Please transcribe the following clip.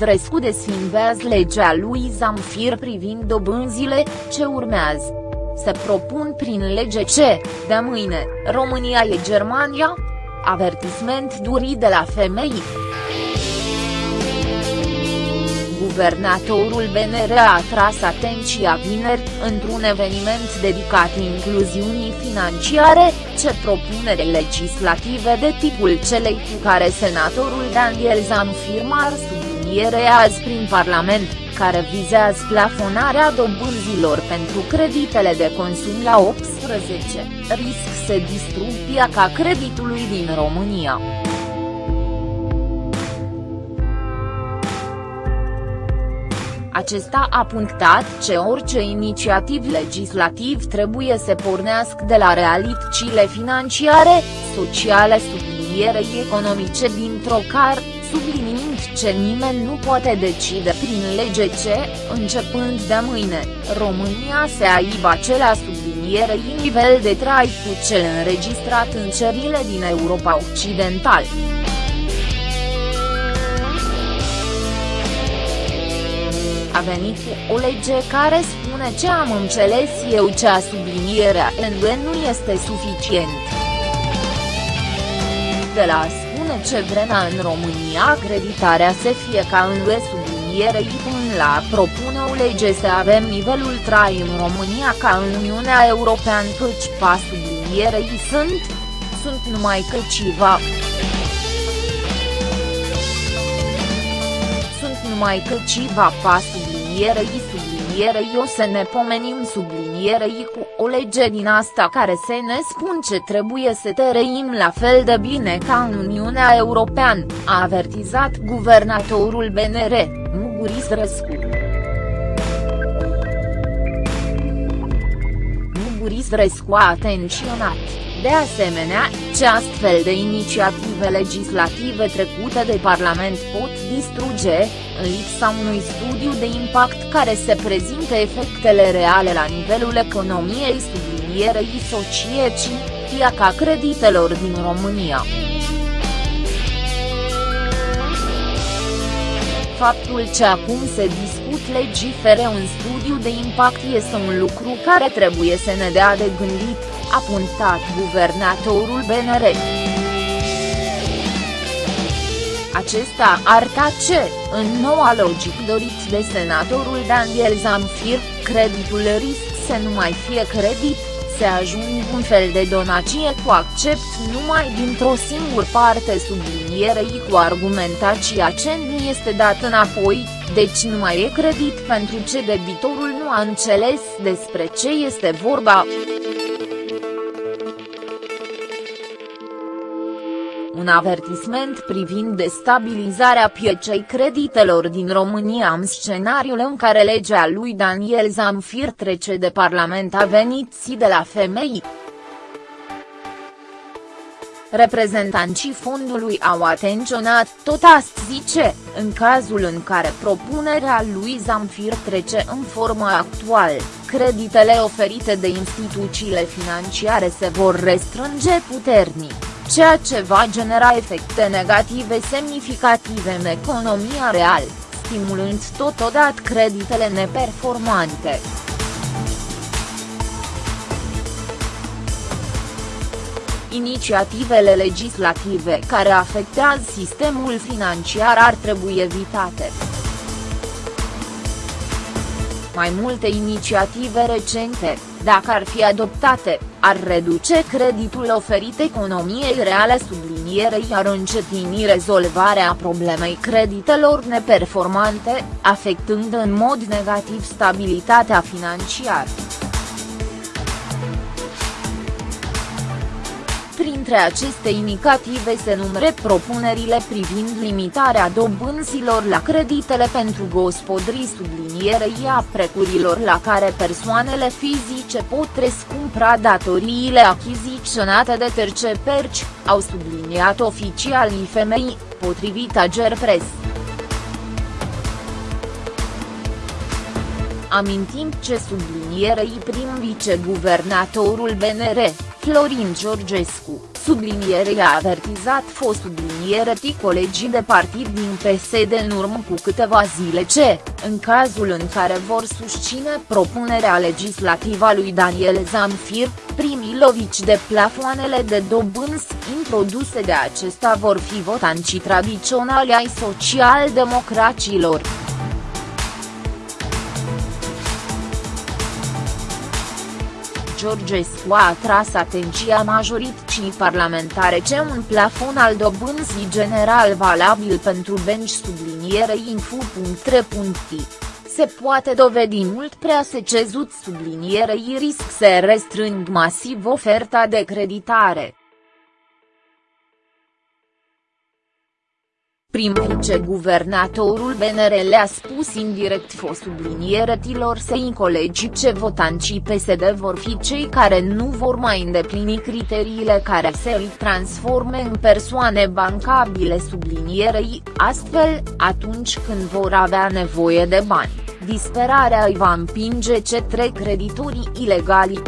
Isrescu desfindează legea lui Zamfir privind dobânzile, ce urmează. Se propun prin lege ce, de mâine, România e Germania? Avertisment durit de la femei. Guvernatorul BNR a atras atenția vineri, într-un eveniment dedicat incluziunii financiare, ce propunere legislative de tipul celei cu care senatorul Daniel Zanfir ar subliniere azi prin Parlament, care vizează plafonarea dobânzilor pentru creditele de consum la 18, risc să distrug piața creditului din România. Acesta a punctat ce orice inițiativ legislativ trebuie să pornească de la realitățile financiare, sociale sublinierei economice dintr-o car, subliniind ce nimeni nu poate decide prin lege ce, începând de mâine, România se aibă același sublinierei nivel de trai cu cel înregistrat în cerile din Europa Occidentală. a venit cu o lege care spune ce am înțeles eu cea sublinierea NB nu este suficient. De la a spune ce vremea în România acreditarea să fie ca în UE sublinierei până la propune o lege să avem nivelul trai în România ca în Uniunea Europeană căci pa sublinierei sunt, sunt numai câțiva. numai că civa pa sublinierei sublinierei o să ne pomenim sublinierei cu o lege din asta care se ne spun ce trebuie să trăim la fel de bine ca în Uniunea Europeană, a avertizat guvernatorul BNR, Muguris Răscu. Muguris Răscu a atenționat, de asemenea, ce astfel de inițiative legislative trecute de Parlament pot distruge, în lipsa unui studiu de impact care să prezinte efectele reale la nivelul economiei sublinierei societății, piaca creditelor din România. Faptul ce acum se discut legifere un studiu de impact este un lucru care trebuie să ne dea de gândit, a punctat guvernatorul BNR. Acesta arta ce, în noua logic dorit de senatorul Daniel Zamfir, creditul risc să nu mai fie credit, se ajung un fel de donație cu accept numai dintr-o singură parte sublinierei cu argumentația ce nu este dat înapoi, deci nu mai e credit pentru ce debitorul nu a înțeles despre ce este vorba. Avertisment privind destabilizarea piecei creditelor din România în scenariul în care legea lui Daniel Zamfir trece de Parlament a venit si de la femei. Reprezentanții fondului au atenționat tot asta zice, în cazul în care propunerea lui Zamfir trece în formă actuală, creditele oferite de instituțiile financiare se vor restrânge puternic ceea ce va genera efecte negative semnificative în economia reală, stimulând totodată creditele neperformante. Inițiativele legislative care afectează sistemul financiar ar trebui evitate. Mai multe inițiative recente, dacă ar fi adoptate, ar reduce creditul oferit economiei reale sublinierei ar încetini rezolvarea problemei creditelor neperformante, afectând în mod negativ stabilitatea financiară. Printre aceste inițiative se numere propunerile privind limitarea dobânzilor la creditele pentru gospodării sublinierei a precurilor la care persoanele fizice pot rescumpra datoriile achiziționate de terce perci, au subliniat oficialii femei, potrivit Agerpres. Amintim ce sublinierei prim viceguvernatorul BNR, Florin Georgescu, subliniere a avertizat fost subliniere colegii de partid din PSD în urmă cu câteva zile ce, în cazul în care vor susține propunerea legislativă a lui Daniel Zamfir, primii lovici de plafoanele de dobânzi introduse de acesta vor fi votanții tradiționali ai social-democracilor. Georgescu a atras atenția majorității parlamentare ce un plafon al dobânzii general valabil pentru bench subliniere info.3. Se poate dovedi mult prea secezut sublinierei risc să restrâng masiv oferta de creditare. Prim-viceguvernatorul BNR le-a spus indirect fost tilor săi colegi ce votanții PSD vor fi cei care nu vor mai îndeplini criteriile care să îi transforme în persoane bancabile sublinierei, astfel, atunci când vor avea nevoie de bani, disperarea îi va împinge ce trec creditorii ilegali.